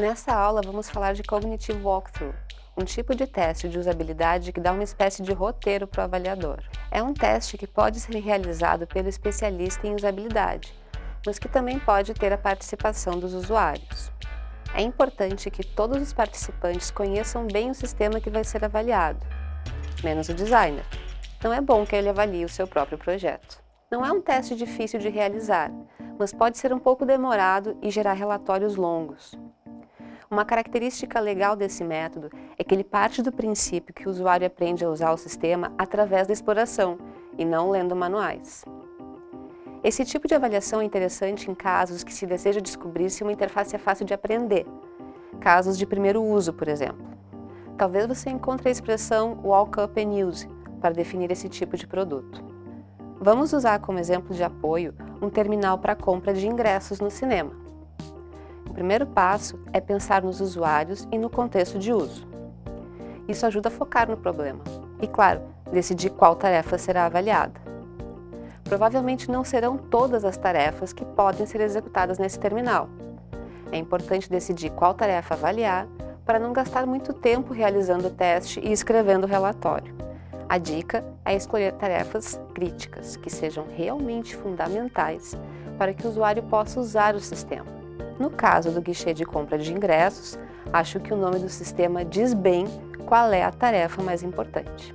Nessa aula vamos falar de Cognitive Walkthrough, um tipo de teste de usabilidade que dá uma espécie de roteiro para o avaliador. É um teste que pode ser realizado pelo especialista em usabilidade, mas que também pode ter a participação dos usuários. É importante que todos os participantes conheçam bem o sistema que vai ser avaliado, menos o designer. Não é bom que ele avalie o seu próprio projeto. Não é um teste difícil de realizar, mas pode ser um pouco demorado e gerar relatórios longos. Uma característica legal desse método é que ele parte do princípio que o usuário aprende a usar o sistema através da exploração e não lendo manuais. Esse tipo de avaliação é interessante em casos que se deseja descobrir se uma interface é fácil de aprender, casos de primeiro uso, por exemplo. Talvez você encontre a expressão walk up and use para definir esse tipo de produto. Vamos usar como exemplo de apoio um terminal para compra de ingressos no cinema. O primeiro passo é pensar nos usuários e no contexto de uso. Isso ajuda a focar no problema e, claro, decidir qual tarefa será avaliada. Provavelmente não serão todas as tarefas que podem ser executadas nesse terminal. É importante decidir qual tarefa avaliar para não gastar muito tempo realizando o teste e escrevendo o relatório. A dica é escolher tarefas críticas, que sejam realmente fundamentais para que o usuário possa usar o sistema. No caso do guichê de compra de ingressos, acho que o nome do sistema diz bem qual é a tarefa mais importante.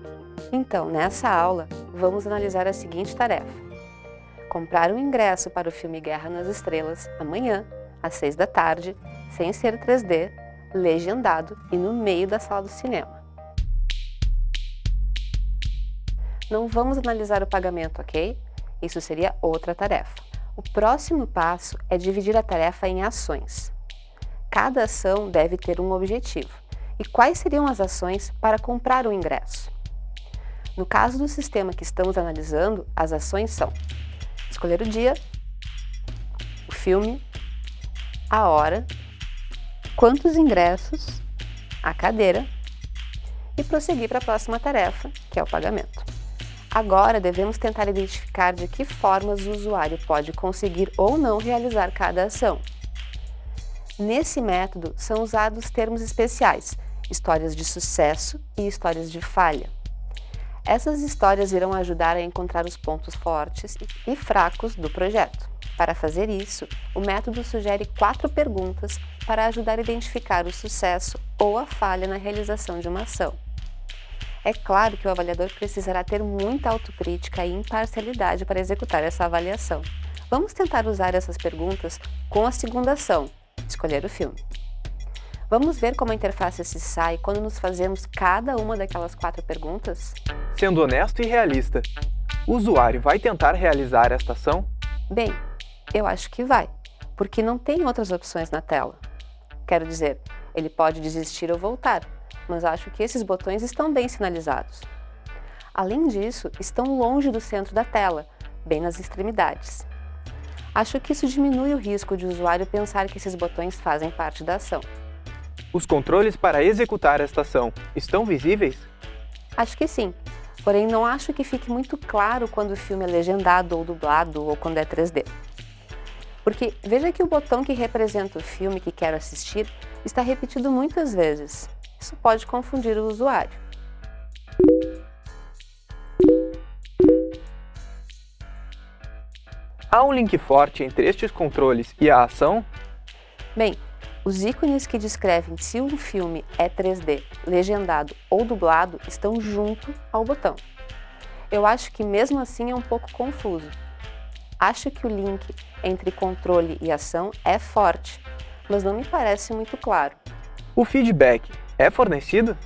Então, nessa aula, vamos analisar a seguinte tarefa comprar um ingresso para o filme Guerra nas Estrelas amanhã, às 6 da tarde, sem ser 3D, legendado e no meio da sala do cinema. Não vamos analisar o pagamento, ok? Isso seria outra tarefa. O próximo passo é dividir a tarefa em ações. Cada ação deve ter um objetivo. E quais seriam as ações para comprar o ingresso? No caso do sistema que estamos analisando, as ações são escolher o dia, o filme, a hora, quantos ingressos, a cadeira e prosseguir para a próxima tarefa, que é o pagamento. Agora devemos tentar identificar de que formas o usuário pode conseguir ou não realizar cada ação. Nesse método são usados termos especiais, histórias de sucesso e histórias de falha. Essas histórias irão ajudar a encontrar os pontos fortes e fracos do projeto. Para fazer isso, o método sugere quatro perguntas para ajudar a identificar o sucesso ou a falha na realização de uma ação. É claro que o avaliador precisará ter muita autocrítica e imparcialidade para executar essa avaliação. Vamos tentar usar essas perguntas com a segunda ação, escolher o filme. Vamos ver como a interface se sai quando nos fazemos cada uma daquelas quatro perguntas? Sendo honesto e realista, o usuário vai tentar realizar esta ação? Bem, eu acho que vai, porque não tem outras opções na tela. Quero dizer, ele pode desistir ou voltar, mas acho que esses botões estão bem sinalizados. Além disso, estão longe do centro da tela, bem nas extremidades. Acho que isso diminui o risco de o usuário pensar que esses botões fazem parte da ação. Os controles para executar esta ação estão visíveis? Acho que sim, porém não acho que fique muito claro quando o filme é legendado ou dublado ou quando é 3D. Porque veja que o botão que representa o filme que quero assistir está repetido muitas vezes. Isso pode confundir o usuário. Há um link forte entre estes controles e a ação? Bem, os ícones que descrevem se um filme é 3D, legendado ou dublado estão junto ao botão. Eu acho que mesmo assim é um pouco confuso. Acho que o link entre controle e ação é forte, mas não me parece muito claro. O feedback é fornecido?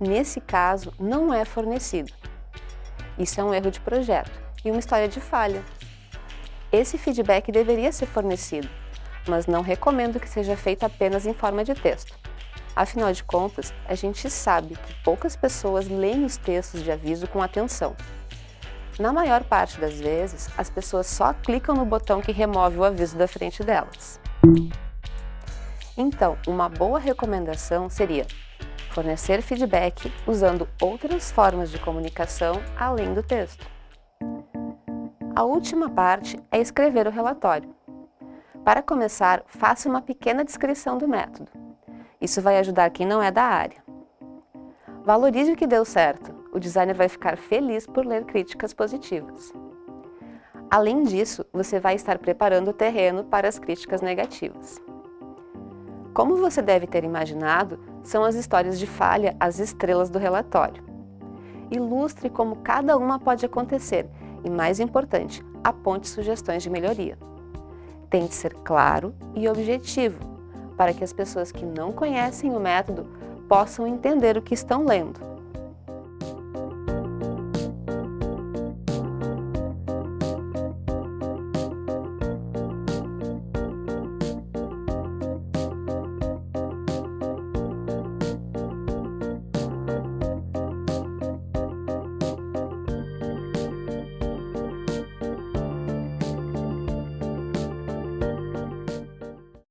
Nesse caso, não é fornecido. Isso é um erro de projeto e uma história de falha. Esse feedback deveria ser fornecido, mas não recomendo que seja feito apenas em forma de texto. Afinal de contas, a gente sabe que poucas pessoas leem os textos de aviso com atenção. Na maior parte das vezes, as pessoas só clicam no botão que remove o aviso da frente delas. Então, uma boa recomendação seria fornecer feedback usando outras formas de comunicação além do texto. A última parte é escrever o relatório. Para começar, faça uma pequena descrição do método. Isso vai ajudar quem não é da área. Valorize o que deu certo. O designer vai ficar feliz por ler críticas positivas. Além disso, você vai estar preparando o terreno para as críticas negativas. Como você deve ter imaginado, são as histórias de falha as estrelas do relatório. Ilustre como cada uma pode acontecer e, mais importante, aponte sugestões de melhoria. Tente ser claro e objetivo, para que as pessoas que não conhecem o método possam entender o que estão lendo